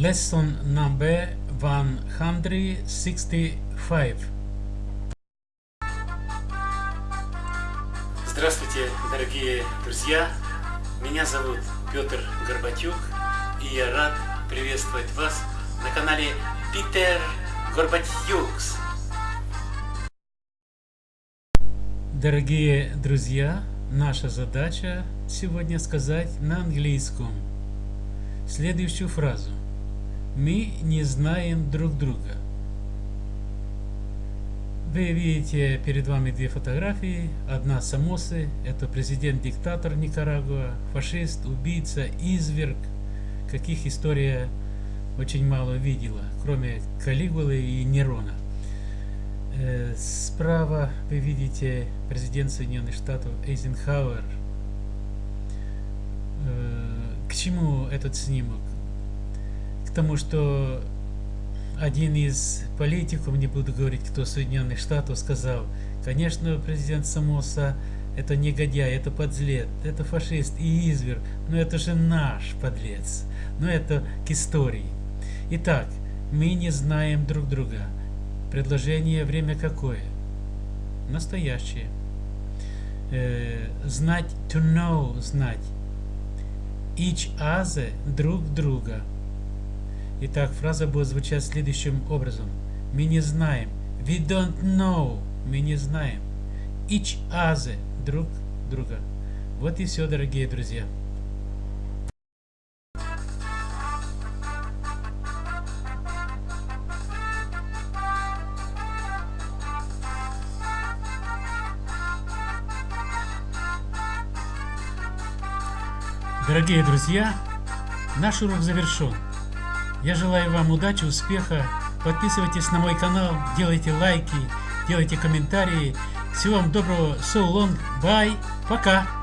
Lesson number 165. Здравствуйте, дорогие друзья! Меня зовут Петр Горбатюк, и я рад приветствовать вас на канале Питер Горбатюкс. Дорогие друзья, наша задача сегодня сказать на английском следующую фразу. Мы не знаем друг друга. Вы видите перед вами две фотографии. Одна Самосы, это президент-диктатор Никарагуа, фашист, убийца, изверг, каких история очень мало видела, кроме Калигулы и Нерона. Э, справа вы видите президент Соединенных Штатов Эйзенхауэр. Э, к чему этот снимок? К тому, что один из политиков, не буду говорить, кто Соединенных Штатов, сказал, конечно, президент Самоса это негодяй, это подлец, это фашист и изверг, но это же наш подлец. Но это к истории. Итак, мы не знаем друг друга. Предложение время какое? Настоящее. Э, знать, to know, знать. Each other, друг друга. Итак, фраза будет звучать следующим образом. Мы не знаем. We don't know. Мы не знаем. Each other, друг друга. Вот и все, дорогие друзья. Дорогие друзья, наш урок завершен. Я желаю вам удачи, успеха. Подписывайтесь на мой канал, делайте лайки, делайте комментарии. Всего вам доброго. So long. Bye. Пока.